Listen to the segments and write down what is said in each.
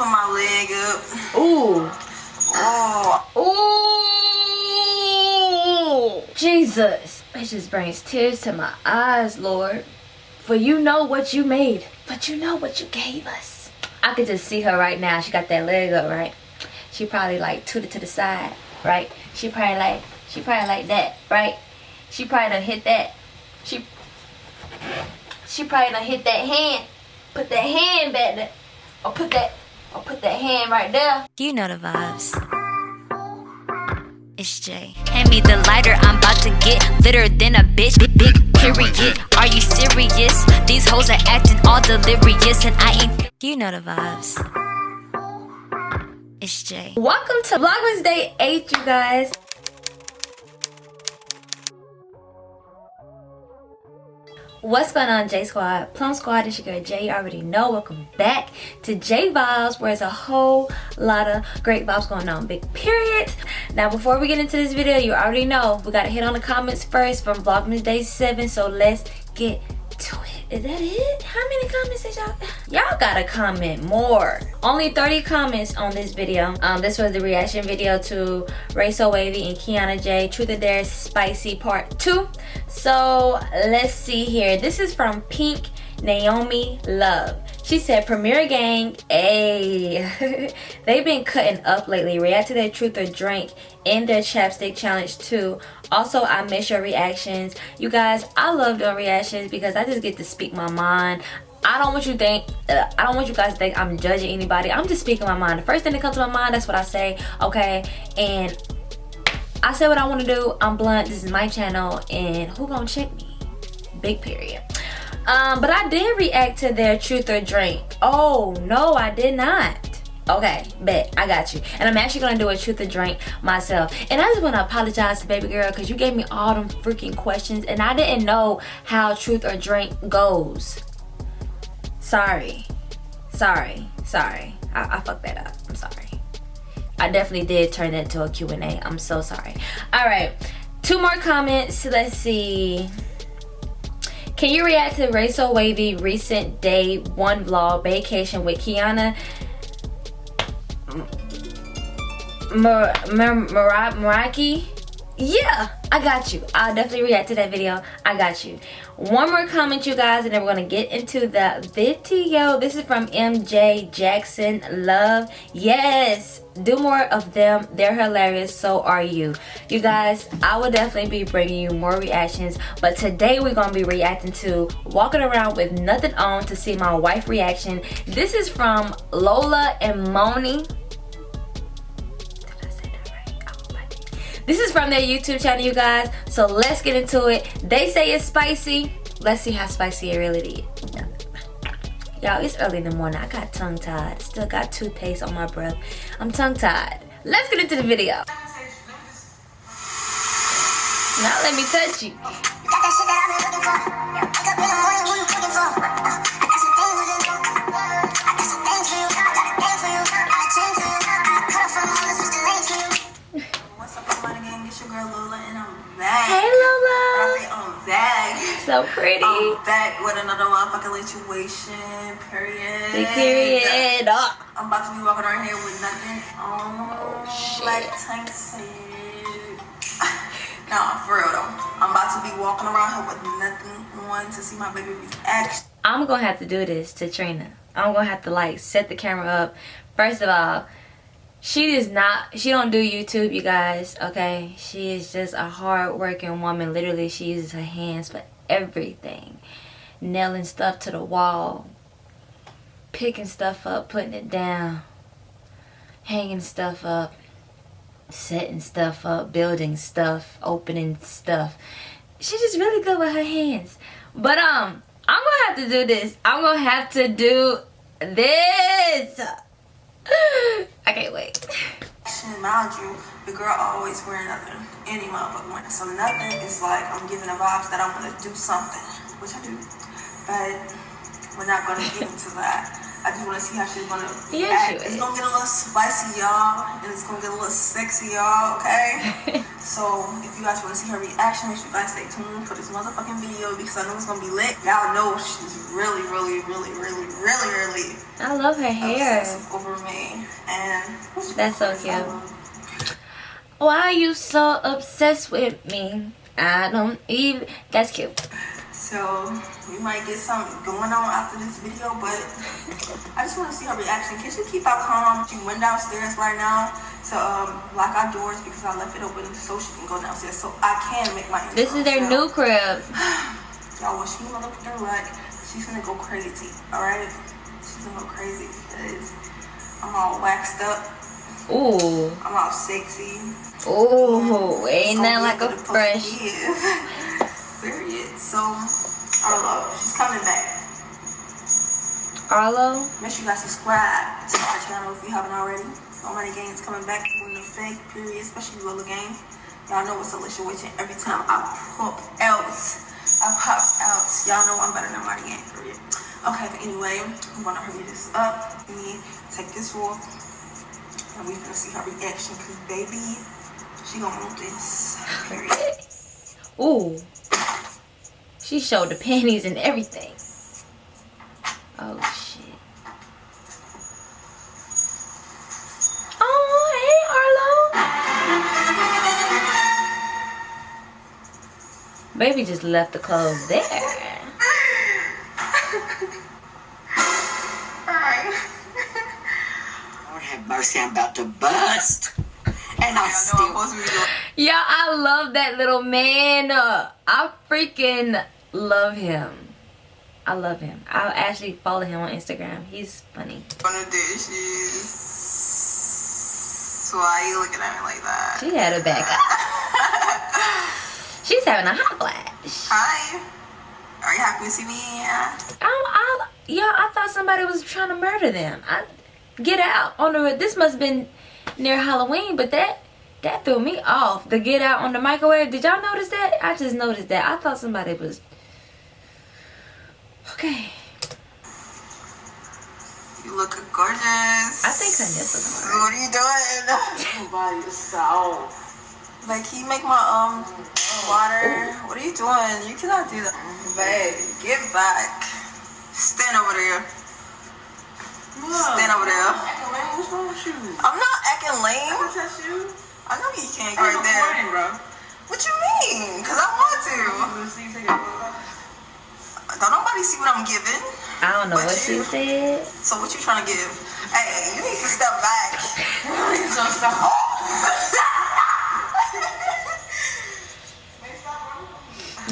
put my leg up. Ooh. Oh. Ooh. Jesus. It just brings tears to my eyes, Lord. For you know what you made, but you know what you gave us. I could just see her right now. She got that leg up, right? She probably like tooted to the side, right? She probably like, she probably like that, right? She probably done hit that. She, she probably done hit that hand. Put that hand back there. Or put that, or put that hand right there. You know the vibes. It's Jay. Hand me the lighter, I'm about to get litter than a bitch. Big, big period. Are you serious? These hoes are acting all delirious, and I ain't. You know the vibes. It's Jay. Welcome to Vlogmas Day 8, you guys. What's going on, J Squad? Plum Squad, it's your girl Jay. You already know. Welcome back to J Vibes, where there's a whole lot of great vibes going on. Big period. Now, before we get into this video, you already know we got to hit on the comments first from Vlogmas Day 7. So let's get to it. Is that it? How many comments did y'all? Y'all gotta comment more. Only 30 comments on this video. Um, this was the reaction video to Ray So Wavy and Kiana J. Truth or Dare Spicy Part 2. So let's see here. This is from Pink Naomi Love. She said, Premier Gang, a they've been cutting up lately. React to their truth or drink in their chapstick challenge too. Also, I miss your reactions. You guys, I love doing reactions because I just get to speak my mind. I don't want you think, uh, I don't want you guys to think I'm judging anybody. I'm just speaking my mind. The first thing that comes to my mind, that's what I say, okay? And I say what I want to do. I'm blunt. This is my channel. And who gonna check me? Big period. Um, but I did react to their truth or drink. Oh, no, I did not. Okay, bet. I got you. And I'm actually going to do a truth or drink myself. And I just want to apologize to baby girl because you gave me all them freaking questions. And I didn't know how truth or drink goes. Sorry. Sorry. Sorry. I, I fucked that up. I'm sorry. I definitely did turn that into a Q&A. I'm so sorry. All right. Two more comments. Let's see. Can you react to So Wavy recent day one vlog vacation with Kiana Mar Mar Mar? Yeah, I got you. I'll definitely react to that video. I got you. One more comment, you guys, and then we're to get into the video. This is from MJ Jackson Love. Yes, do more of them. They're hilarious. So are you. You guys, I will definitely be bringing you more reactions. But today we're to be reacting to Walking Around With Nothing On to see my wife reaction. This is from Lola and Moni. This is from their YouTube channel, you guys. So let's get into it. They say it's spicy. Let's see how spicy it really is. Y'all, it's early in the morning. I got tongue-tied. Still got toothpaste on my breath. I'm tongue-tied. Let's get into the video. Now let me touch you. So oh, pretty. I'm back with another motherfucking situation. Period. Big period. Oh. I'm about to be walking around here with nothing on. Oh, shit. Like Tank said. nah, for real though. I'm about to be walking around here with nothing on to see my baby reaction. I'm gonna have to do this to Trina. I'm gonna have to like set the camera up. First of all, she is not she don't do youtube you guys okay she is just a hard-working woman literally she uses her hands for everything. Nailing stuff to the wall. Picking stuff up putting it down. Hanging stuff up. Setting stuff up building stuff opening stuff. She's just really good with her hands. But um i'm gonna have to do this. I'm gonna have to do this. I can't wait. Mind you, the girl always wear nothing. Any motherfucker wearing So nothing is like I'm giving the vibes that I want to do something, which I do. But we're not gonna get into that. I just want to see how she's gonna Yeah, act. she It's is. gonna get a little spicy, y'all, and it's gonna get a little sexy, y'all. Okay. so if you guys want to see her reaction, make sure you guys stay tuned for this motherfucking video because I know it's gonna be lit. Y'all know she's really, really, really, really, really, really I love her hair. over me. And That's so cute. Why are you so obsessed with me? I don't even. That's cute. So we might get something going on after this video, but I just want to see her reaction. Can she keep out calm? She went downstairs right now to um, lock our doors because I left it open so she can go downstairs. So I can make my. This is their intro. new crib. Y'all, look at her like, she's gonna go crazy. All right, she's gonna go crazy because I'm all waxed up. Ooh. I'm all sexy. Ooh. Ain't that like a fresh. So I don't know. She's coming back. Arlo. Make sure you guys subscribe to our channel if you haven't already. Nobody Gang is coming back to the fake period, especially Lola Gang. Y'all know Alicia Witch and every time I pop out, I pop out. Y'all know I'm better than Marty Gang, period. Okay, but anyway, I'm gonna hurry this up. Let me take this off. And we finna see her reaction, cause baby, she gonna want this. Period. Ooh. She showed the panties and everything. Oh shit. Oh, hey Arlo. Baby just left the clothes there. Alright. Lord have mercy, I'm about to bust. And I I still. supposed to be doing Yeah, I love that little man. Uh, I freaking love him. I love him. I'll actually follow him on Instagram. He's funny. one of dishes. So why you looking at me like that? She had a back up. She's having a hot flash. Hi. Are you happy to see me? Yeah. I, I, yeah, I thought somebody was trying to murder them. I get out on the. This must have been near Halloween, but that that threw me off. The get out on the microwave. Did y'all notice that? I just noticed that. I thought somebody was. Okay. You look gorgeous. I think her nipples So are. What are you doing? Body is so. like, can you make my um water? What are you doing? You cannot do that. Babe, get back. Stand over there. Stand over there. What's wrong with you? I'm not acting lame. touch you. I know you can't right there. bro. What you mean? Cause I want to. Don't nobody see what I'm giving. I don't know But what she you- said. So what you trying to give? Hey, you need to step back.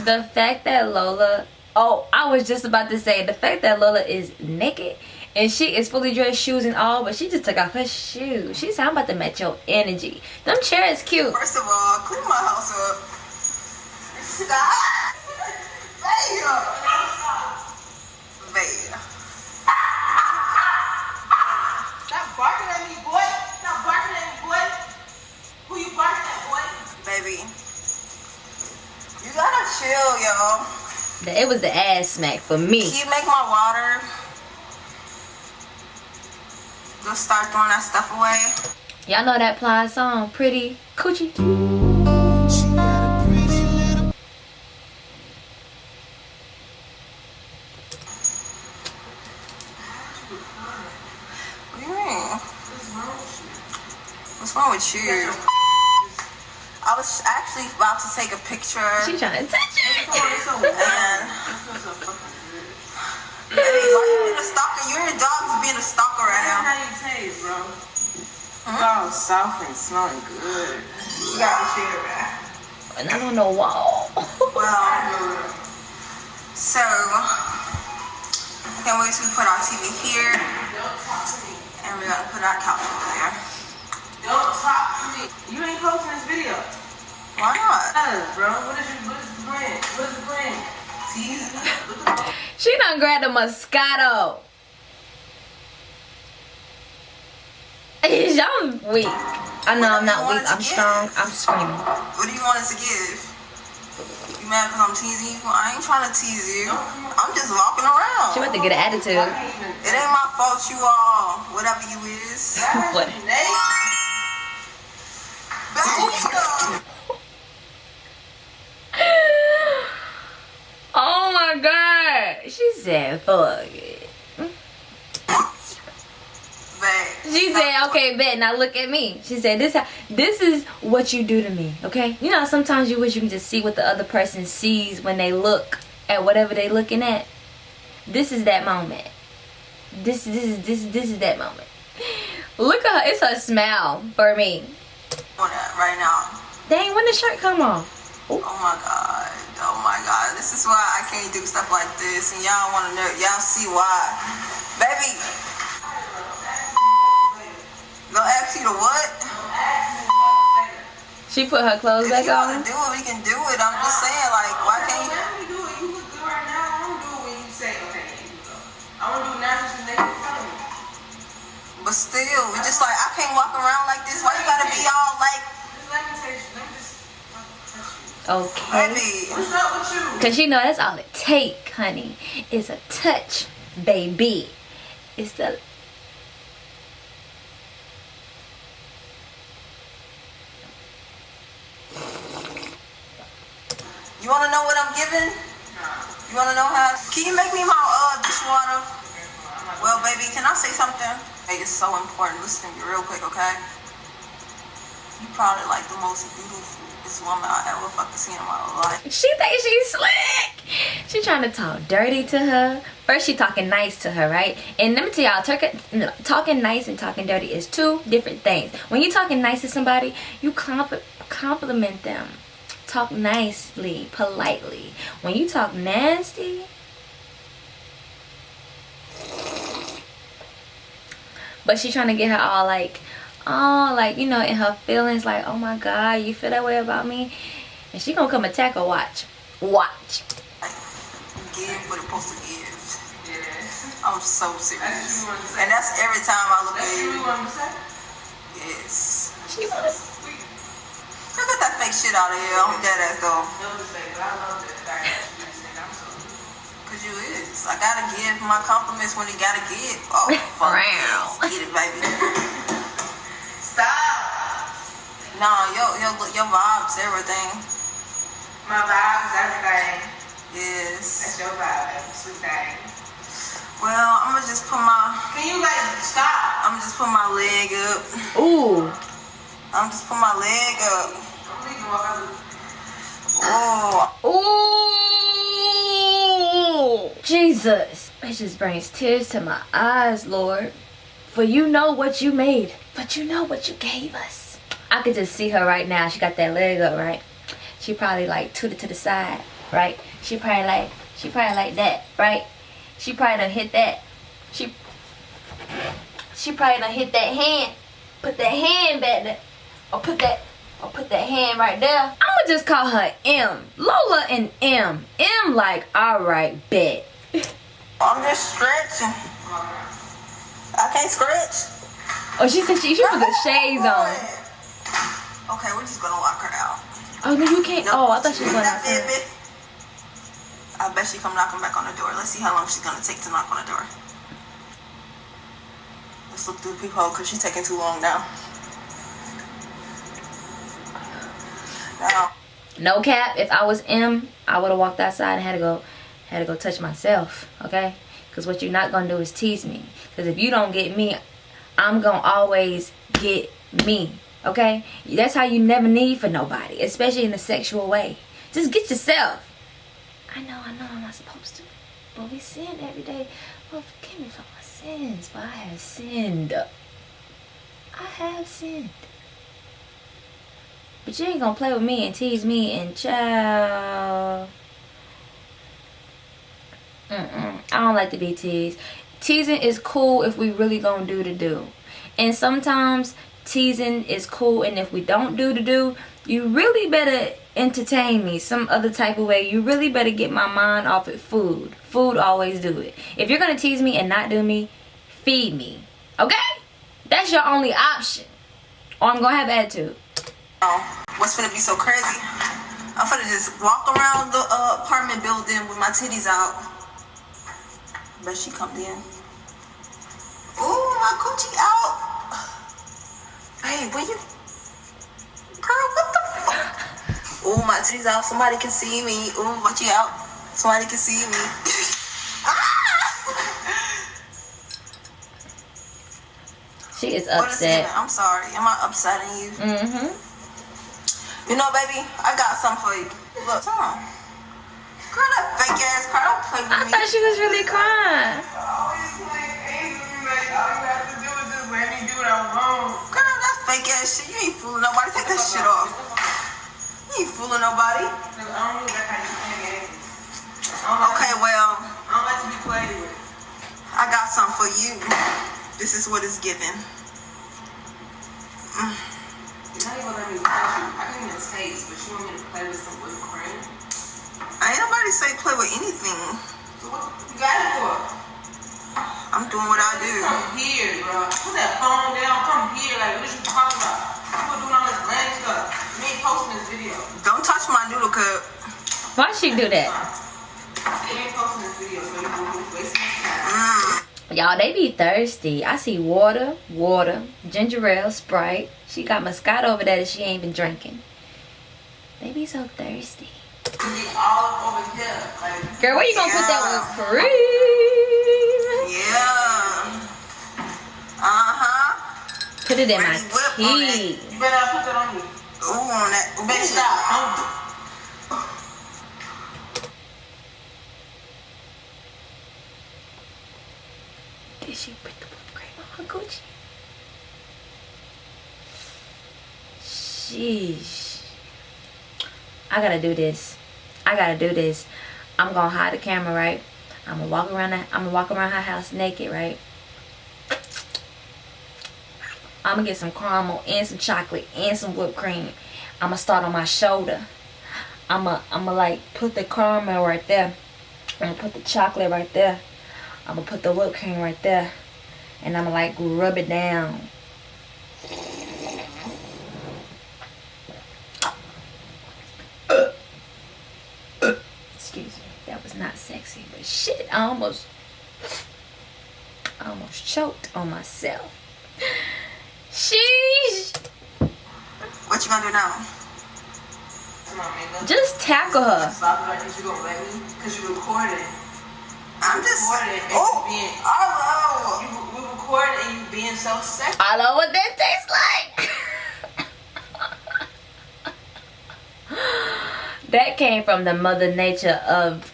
The fact that Lola. Oh, I was just about to say the fact that Lola is naked and she is fully dressed, shoes and all, but she just took off her shoes. She's said, "I'm about to match your energy." Them chairs cute. First of all, clean my house up. Stop. Babe. Babe. Stop barking at me, boy. Stop barking at me, boy. Who you barking at, boy? Baby. You gotta chill, yo. It was the ass smack for me. Can you make my water? Just start throwing that stuff away. Y'all know that Plies song, "Pretty Coochie." What do you mean? What's wrong with you? I was actually about to take a picture. She trying to touch it. And Hey, why you being a stalker? You and your dog is being a stalker right now. How you taste, bro? You all soft and smelling good. You gotta share that. And I don't know why. Well, so I can't wait to put our TV here, and we're gonna put our couch over there. Don't talk to me. You ain't posting this video. Why not? Yes, bro. What is your, what is the plan? What is the plan? Tease me? What the? She done grabbed a Moscato. Y'all weak. I know I'm not weak. I'm strong. I'm screaming. What do you want us to give? You mad because I'm teasing you? I ain't trying to tease you. I'm just walking around. She about to get an attitude. It ain't my fault you all, whatever you is. What? Oh my god. She said, fuck it. Said, okay, bet. Now look at me. She said, this this is what you do to me, okay? You know, sometimes you wish you can just see what the other person sees when they look at whatever they looking at. This is that moment. This this is this this is that moment. Look at her. It's a smile for me. Right now. Dang, when the shirt come off? Oh my god. Oh my god. This is why I can't do stuff like this. And y'all wanna know y'all see why. Baby. Go ask you to what? She put her clothes If back you wanna on. do it, we can do it. I'm just saying, like, why can't you? Let me do it. You look good right now. I don't do it when you say, okay, you go. I want to do it now since you make it tell me. But still, we just like I can't walk around like this. Why you gotta be all like, Just let me taste you. Let me just touch you. Okay. baby? What's up with you? Cause you know that's all it take, honey. Is a touch, baby. It's the You wanna know what I'm giving? You wanna know how? Can you make me my uh dishwater? Well, baby, can I say something? Hey, it's so important. Listen to me real quick, okay? You probably like the most beautiful woman I ever fucking seen in my life. she thinks she's slick. She trying to talk dirty to her. First she talking nice to her, right? And let me tell y'all, talking, talking nice and talking dirty is two different things. When you talking nice to somebody, you compl- compliment them. Talk nicely, politely. When you talk nasty, but she trying to get her all like oh like you know in her feelings like oh my god you feel that way about me and she gonna come attack her watch watch give what supposed to give. Yes. I'm so That's serious. what you wanted to say. And that's every time I look That's at you you. want to say? Yes. she wanna Girl, fake shit out of here. I'm dead ass though. No mistake, but I love that fact that you think I'm so Cause you is. I gotta give my compliments when you gotta give. Oh, fuck Wow. yes. Get it, baby. Stop! Nah, yo, your, your vibes, everything. My vibe is everything. Yes. That's your vibe, baby. Sweet thing. Well, I'm gonna just put my, Can you like stop? I'm gonna just put my leg up. ooh I'm just put my leg up. Oh, jesus. It just brings tears to my eyes lord. For you know what you made but you know what you gave us. I could just see her right now. She got that leg up right? She probably like tooted to the side right? She probably like she probably like that right? She probably done hit that. She she probably done hit that hand. Put that hand back there. Or put that or put that hand right there i'ma just call her m lola and m m like all right bet I'm just stretching. I can't stretch. oh she said she, she put the shades on Okay, we're just gonna lock her out. oh no you can't oh i thought she was gonna outside. I bet she come knocking back on the door. Let's see how long she's gonna take to knock on the door. Let's look through the peephole because she's taking too long now. No cap. If I was M, I would have walked outside and had to go, had to go touch myself. Okay? Because what you're not gonna do is tease me. Because if you don't get me, I'm gonna always get me. Okay? That's how you never need for nobody, especially in a sexual way. Just get yourself. I know, I know, I'm not supposed to, but we sin every day. Well, forgive me for my sins, for I have sinned. I have sinned. But you ain't gonna play with me and tease me and child. Mm-mm. I don't like to be teased. Teasing is cool if we really gonna do the do. And sometimes teasing is cool and if we don't do the do, you really better entertain me some other type of way. You really better get my mind off of food. Food always do it. If you're gonna tease me and not do me, feed me. Okay? That's your only option. Or I'm gonna have attitude. Oh, what's gonna be so crazy? I'm gonna just walk around the uh, apartment building with my titties out. But she come in. Ooh, my coochie out. Hey, where you? Girl, what the fuck? Ooh, my titties out. Somebody can see me. Ooh, watch you out. Somebody can see me. ah! She is What is it? upset. I'm sorry. Am I upsetting you? Mm-hmm. You know, baby, I got something for you. Look, come on. Girl, that fake ass car, don't play with I me. thought she was really crying. Always playing games with me, like all you have to do is just let me do what I want. Girl, that fake ass shit. You ain't fooling nobody. Take that shit off. You ain't fooling nobody. Cause I don't really like how you play games. I don't like, Okay, well, I don't like to be played with. I got something for you. This is what it's given. Mm. You're not even gonna let me touch you. I taste, but you want me to play with some whipped cream? Ain't nobody say play with anything. So what you got it for? I'm doing what I do. Come here, bro. Put that phone down. Come here. Like, what is you talking about? People doing all this lame stuff. Me ain't posting this video. Don't touch my noodle cup. Why she do that? We ain't posting this video, so you can wasting your time. Mm. Y'all, they be thirsty. I see water, water, ginger ale, Sprite. She got Moscato over there that she ain't been drinking. They be so thirsty. You get all up over here. Like, Girl, where you gonna put that with cream? Yeah. Uh-huh. Put it in my Ready, whip on it. tea. you better put that on me. Ooh, on that. Ooh. Bitch, stop. Did she put the whipped cream on her Gucci? Sheesh. I gotta do this. I gotta do this. I'm gonna hide the camera, right? I'm gonna walk around. The, I'm gonna walk around her house naked, right? I'm gonna get some caramel and some chocolate and some whipped cream. I'm gonna start on my shoulder. I'm gonna, I'm gonna like put the caramel right there. I'm gonna put the chocolate right there. I'm gonna put the whipped cream right there. And I'm gonna like rub it down. Excuse me. That was not sexy, but I almost I almost choked on myself. Sheesh. What you gonna do now? Come on, man. Just tackle her. stop it like this. You gonna let me? Cause you recorded. I'm just. Recorded Oh, being. oh, You we recorded and you being so sexy. I know what that tastes like. that came from the mother nature of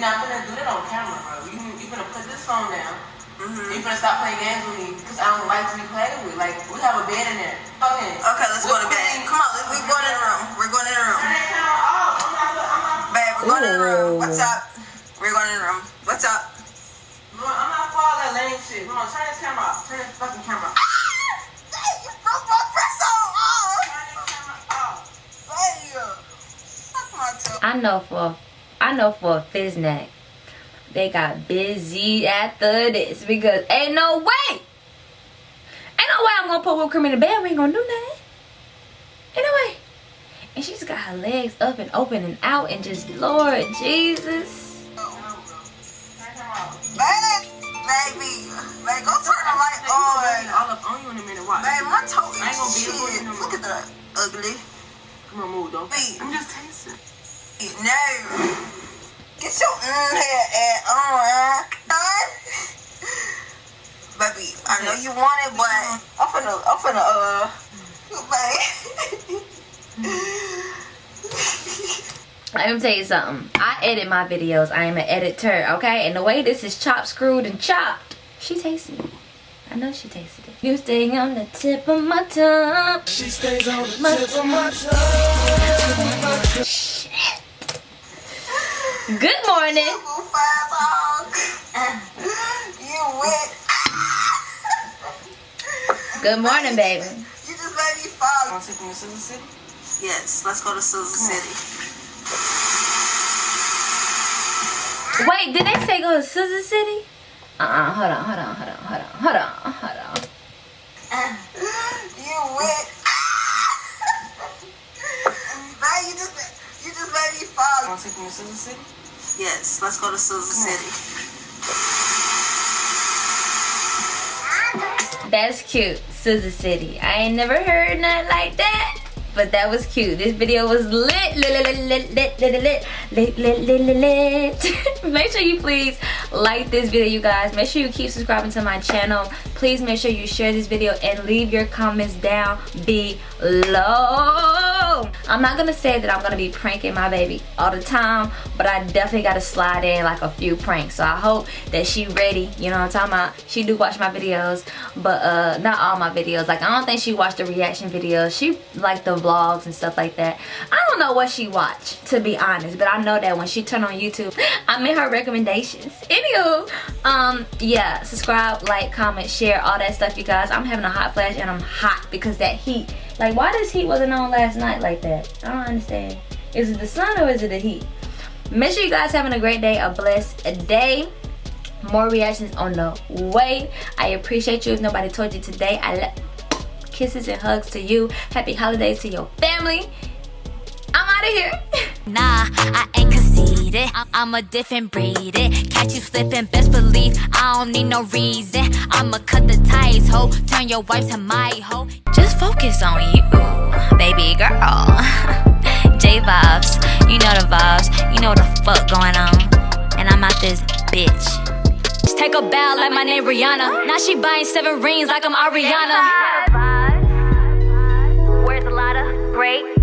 We not gonna do that on camera, bro. You you gonna put this phone down. Mm-hmm. You gonna stop playing games with me because I don't like to be played with. Like we have a bed in there. Okay. Okay, let's go to bed. Come on, we're going in the room. We're going in the room. Turn that camera off. I'm not. I'm not. Babe, we're going in the room. What's up? We're going in the room. What's up? No, I'm not for all that lame shit. Come on, turn this camera off. Turn this fucking camera off. You broke my press on. Oh, Turn this camera off. babe. Suck my. I know for I know for a Fiznak they got busy after this because ain't no way ain't no way I'm gonna put whipped cream in the bed we ain't gonna do nothing ain't no way and she's got her legs up and open and out and just Lord Jesus Baby, bro. Turn the camera off. Babe, baby. Babe, go turn the light Hey, you gonna let me on. all up on you in a minute. Watch. Babe, my toe ain't gonna is be able shit. Look at that ugly. Come on, move, don't. Wait. I'm just tasting. No. Get your mm head at on, huh? Baby, I know you want it, but I'm finna, I'm finna, uh, babe. let me tell you something I edit my videos I am an editor okay and the way this is chopped screwed and chopped she tasted it I know she tasted it you stay on the tip of my tongue She stays on the My tip of my tongue. Shit. Good morning. Two five dog. You wet. Good morning, baby. You just made me fall. Want to take me to Scissor City? Yes, let's go to Susan hmm. City. Wait, did they say go to Scissor City? Uh-uh, hold on, hold on, hold on, hold on, hold on, hold on. You wet. Man, you just you just made me fall. Want to take me to Scissor City? Yes, let's go to Susan City. That's cute. Scissor City. I ain't never heard nothing like that. But that was cute. This video was lit, lit, lit, lit, lit, lit, lit, lit, lit, lit, lit, lit, lit. Make sure you please like this video you guys make sure you keep subscribing to my channel please make sure you share this video and leave your comments down below i'm not gonna say that i'm gonna be pranking my baby all the time but i definitely gotta slide in like a few pranks. So i hope that she ready you know what i'm talking about? She do watch my videos but uh not all my videos. Like i don't think she watched the reaction videos. She like the vlogs and stuff like that. I don't know what she watched to be honest but i know that when she turn on youtube i'm in her recommendations. Anywho um yeah subscribe like comment share all that stuff you guys. I'm having a hot flash and i'm hot because that heat like why this heat wasn't on last night like that? I don't understand. Is it the sun or is it the heat? Make sure you guys having a great day a blessed day. More reactions on the way. I appreciate you. If nobody told you today i kisses and hugs to you. Happy holidays to your family. I'm out of here. Nah, I ain't need it. I- am a different breed. It. Catch you slipping, best believe I don't need no reason. I'ma cut the ties, ho. Turn your wife to my ho. Just focus on you, baby girl. J vibes, you know the vibes. You know the fuck going on. And I'm out this bitch. Just take a bow like my name Rihanna. Now she buying seven rings like I'm Ariana. Where's a lot great?